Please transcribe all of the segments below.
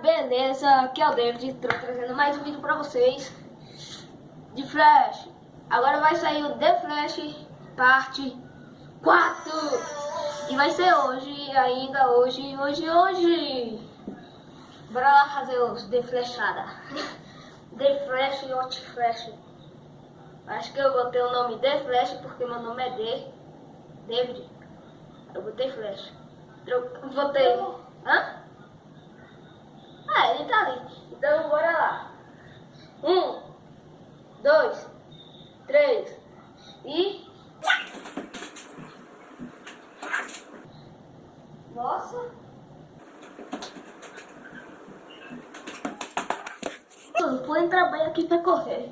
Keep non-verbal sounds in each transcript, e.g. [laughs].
beleza? Aqui é o David, tô trazendo mais um vídeo pra vocês de Flash. Agora vai sair o The Flash parte 4 e vai ser hoje, ainda hoje, hoje, hoje. Bora lá fazer os The Flashada. [laughs] The Flash e Hot Flash. Acho que eu botei o nome The Flash porque meu nome é D. David. Eu botei Flash. Eu botei. Hã? Tá ali. Então bora lá. Um, dois, três e. Nossa! Vou entrar bem aqui pra correr.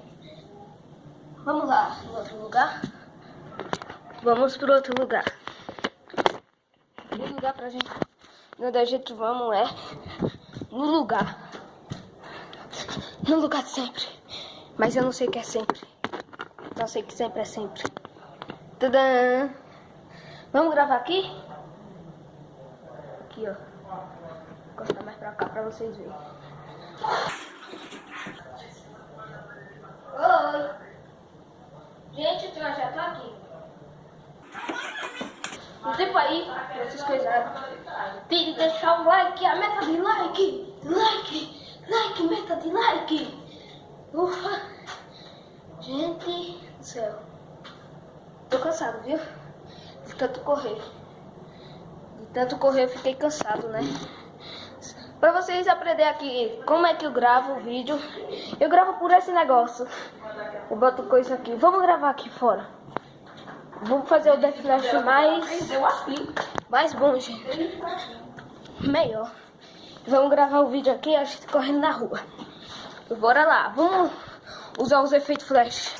Vamos lá, em outro lugar. Vamos para outro lugar. O lugar pra gente. Onde a gente vamos é no lugar. No lugar de sempre. Mas eu não sei o que é sempre. Só sei que sempre é sempre. Tadã! Vamos gravar aqui? Aqui, ó. Vou cortar mais pra cá pra vocês verem. Oi! Gente, eu já tô aqui. Um tempo aí, essas coisas. Tem que deixar o like, a meta de like, like, like. Ufa. Gente do céu. Tô cansado, viu? De tanto correr. De tanto correr eu fiquei cansado, né? Pra vocês aprenderem aqui como é que eu gravo o vídeo, eu gravo por esse negócio. Eu boto coisa aqui. Vamos gravar aqui fora. Vamos fazer o Death Flash mais, mais bom, gente. Melhor. Vamos gravar o vídeo aqui, a gente correndo na rua. Bora lá, vamos usar os efeitos flash.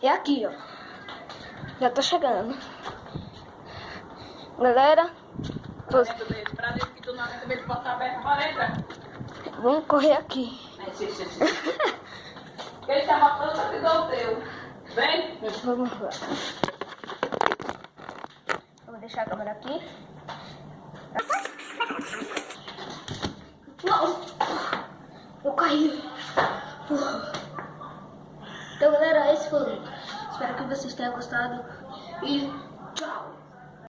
É aqui, ó. Já tô chegando. Galera. Tô... Vamos correr aqui. Ele tá matando, só que o teu. Vem. Vamos lá. Vou deixar a câmera aqui. Não! Caí. Então, galera, esse foi o vídeo. Espero que vocês tenham gostado. E